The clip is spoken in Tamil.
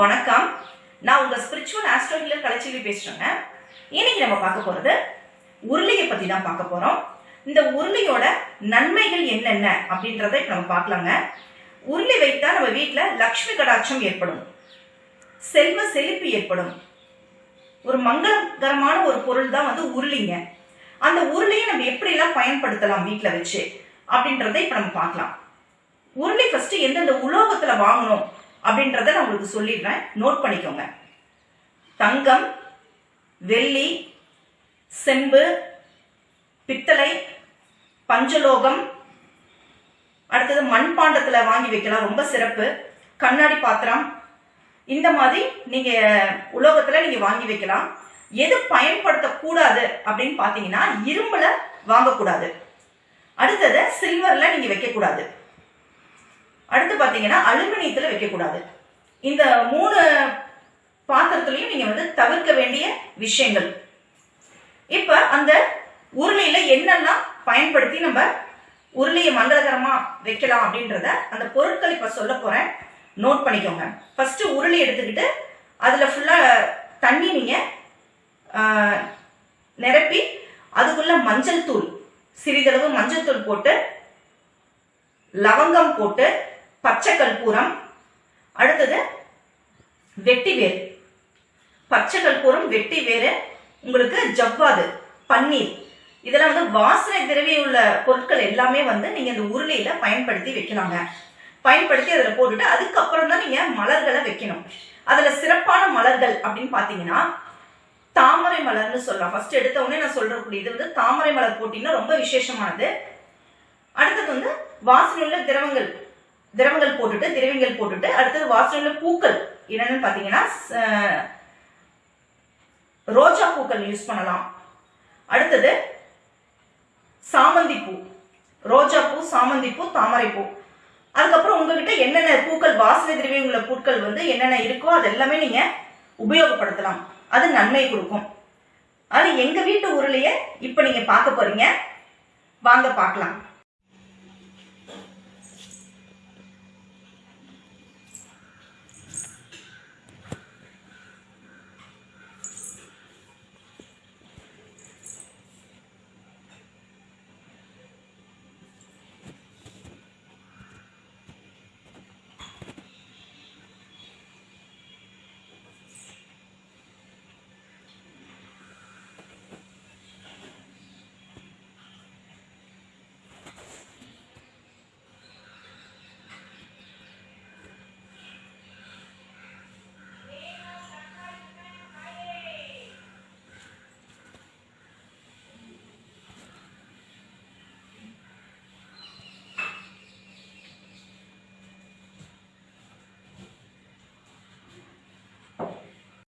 வணக்கம். நான் உங்க ஸ்பிரிச்சுவல் ஆஸ்ட்ரோ ஹீலர் பேசுறேங்க. இன்னைக்கு நம்ம பார்க்க போறது உருளையை பத்தி தான் பார்க்க போறோம். இந்த உருளையோட நன்மைகள் என்னென்ன அப்படின்றத நம்ம பார்க்கலாங்க. உருளை வைத்தா நம்ம வீட்டில் லக்ஷ்மி கடாட்சம் ஏற்படும். செல்வ செழிப்பு ஏற்படும். ஒரு மங்களகரமான ஒரு பொருள் தான் வந்து உருளிங்க. அந்த உருளையை நம்ம எப்படி எல்லாம் பயன்படுத்தலாம் வீட்டில் வச்சு அப்படின்றத இப்போ நம்ம பார்க்கலாம். உருளை ஃபர்ஸ்ட் எந்தெந்த உலோகத்தில் வாங்கணும் அப்படின்றத நான் உங்களுக்கு சொல்லிடுறேன். நோட் பண்ணிக்கோங்க. தங்கம் வெள்ளி செம்பு பித்தளை பஞ்சலோகம் அடுத்தது மண்பாண்டத்தில் வாங்கி வைக்கலாம். ரொம்ப சிறப்பு. கண்ணாடி பாத்திரம். இந்த மாதிரி நீங்க உலோகத்துல நீங்க வாங்கி வைக்கலாம். எது பயன்படுத்தக்கூடாது அப்படின்னு பாத்தீங்கன்னா இரும்புல வாங்கக்கூடாது. அடுத்தது சில்வர்ல நீங்க வைக்கக்கூடாது. அடுத்து பார்த்தீங்கன்னா அலுமினியத்தில் வைக்கக்கூடாது. இந்த மூணு பாத்திரத்துலையும் நீங்கள் வந்து தவிர்க்க வேண்டிய விஷயங்கள். இப்போ அந்த உருளையில் என்னெல்லாம் பயன்படுத்தி நம்ம உருளையை மங்களகரமாக வைக்கலாம் அப்படின்றத அந்த பொருட்கள் இப்போ சொல்ல போகிறேன் நோட் பண்ணிக்கோங்க. ஃபஸ்ட்டு உருளை எடுத்துக்கிட்டு அதில் ஃபுல்லாக தண்ணி நீங்கள் நிரப்பி அதுக்குள்ள மஞ்சள் தூள் சிறிதளவு மஞ்சள் தூள் போட்டு லவங்கம் போட்டு பச்சை கற்பூரம் அடுத்தது வெட்டி வேர் பச்சை கற்பூரம் வெட்டி வேறு உங்களுக்கு ஜவ்வாது பன்னீர். இதெல்லாம் வந்து வாசனை திரவிய உள்ள பொருட்கள் எல்லாமே வந்து நீங்க இந்த உருளையில பயன்படுத்தி வைக்கலாங்க பயன்படுத்தி அதில் போட்டுட்டு அதுக்கப்புறம் தான் நீங்க மலர்களை வைக்கணும். அதுல சிறப்பான மலர்கள் அப்படின்னு பாத்தீங்கன்னா தாமரை மலர்னு சொல்லலாம். ஃபர்ஸ்ட் எடுத்த உடனே நான் சொல்றக்கூடிய இது வந்து தாமரை மலர் போட்டீங்கன்னா ரொம்ப விசேஷமானது. அடுத்தது வந்து வாசனையுள்ள திரவங்கள். திரவங்கள் போட்டுட்டு திரவியங்கள் போட்டுட்டு அடுத்தது வாசனையுள்ள பூக்கள். என்னன்னு பாத்தீங்கன்னா ச- ரோஜா பூக்கள் யூஸ் பண்ணலாம். அடுத்தது சாமந்தி பூ. ரோஜா பூ சாமந்தி பூ தாமரை பூ. அதுக்கப்புறம் உங்ககிட்ட என்னென்ன பூக்கள் வாசனை திரவியம் உள்ள பூக்கள் வந்து என்னென்ன இருக்கோ அது எல்லாமே நீங்க உபயோகப்படுத்தலாம். அது நன்மை கொடுக்கும். அது எங்க வீட்டு ஊர்லயே இப்ப நீங்க பார்க்க போறீங்க. வாங்க பார்க்கலாம்.